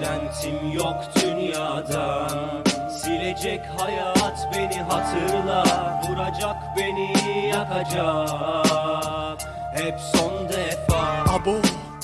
Beklentim yok dünyadan Silecek hayat beni hatırla Vuracak beni yakacak. Hep son defa. Abo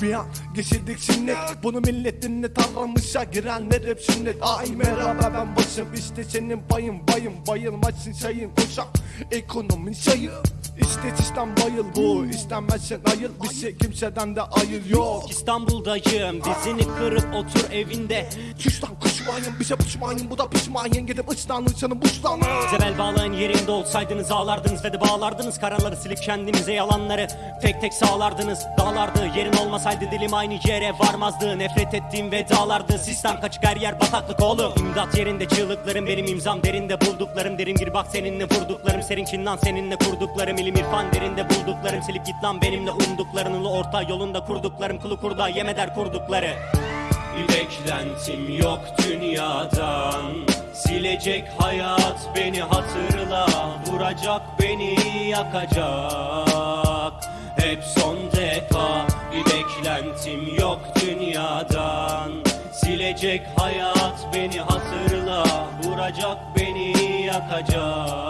bir an geçirdik sünnet Bunu millet dinlet aramışa girenler hep sünnet Ay merhaba ben başım. İşte senin payın bayım Bayılmazsın sayın koşan ekonomin sayı İste sistem bayıl bu istenmezsen ayıl Bir şey kimseden de ayıl yok. İstanbul'dayım dizini kırıp otur evinde. Küs lan kuşmayın bize pişmayın bu da pişmayın Gidip ıslanın senin buşlanın Bize bel bağlayan yerinde olsaydınız ağlardınız ve de bağlardınız. Karaları silip kendinize yalanları tek tek sağlardınız. Dağlardı yerin olmasaydı dilim aynı yere varmazdı. Nefret ettiğim vedalardı sistem kaçık her yer bataklık oğlum. İmdat yerinde çığlıklarım benim imzam derinde bulduklarım. Derin gir bak seninle vurduklarım senin lan seninle kurduklarım. İlim irfan derinde bulduklarım Silip git lan benimle umduklarınla orta yolunda kurduklarım. Kulu kurda yemeder kurdukları bir beklentim yok dünyadan. Silecek hayat beni hatırla Vuracak beni yakacak. Hep son defa Bir beklentim yok dünyadan. Silecek hayat beni hatırla Vuracak beni yakacak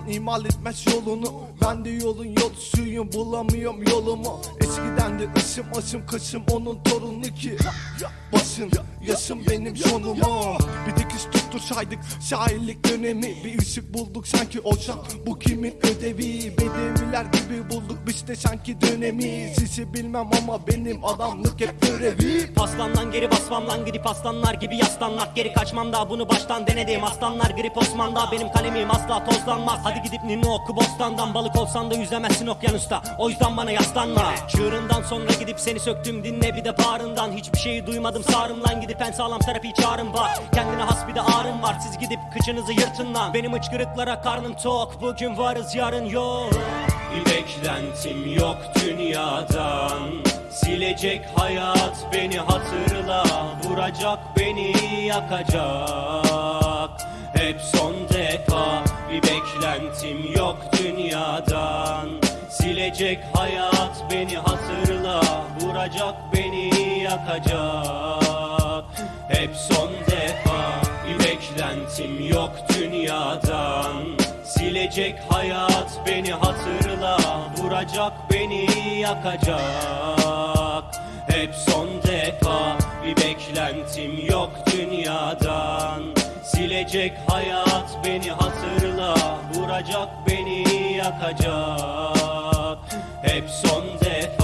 Olan imal etmez yolunu. Ben de yolun yolcusuyum bulamıyorum yolumu. Eskiden de ısım asım kısım onun torunu ki. Basın yaşım benim sonumu Bir dikiş tuttursaydık şairlik dönemi. Bir ışık bulduk sanki olsa bu kimin ödevi de sanki dönemi. Sizi bilmem ama benim adamlık hep görevi. Paslandan geri basmam lan gidip aslanlar gibi yaslanmak. Geri kaçmam da bunu baştan denedim. Aslanlar grip Osman'da benim kalemim asla tozlanmaz. Hadi gidip ninni oku bostandan. Balık olsan da yüzemezsin okyanusta. O yüzden bana yaslanma. Çığırından sonra gidip seni söktüm dinle bir de bağrından. Hiçbir şeyi duymadım sağrım lan gidip en sağlam terapi çağrım var. Kendine has bir de ağrım var. Siz gidip kıçınızı yırtın lan. Benim hıçkırıklara karnım tok. Bugün varız yarın yok. Bir beklentim yok dünyadan. Silecek hayat beni hatırla Vuracak beni yakacak. Hep son defa bir beklentim yok dünyadan. Silecek hayat beni hatırla Vuracak beni yakacak. Hep son defa bir beklentim yok dünyadan. Silecek hayat beni hatırla Vuracak beni yakacak. Hep son defa bir beklentim yok dünyadan. Silecek hayat beni hatırla Vuracak beni yakacak. Hep son defa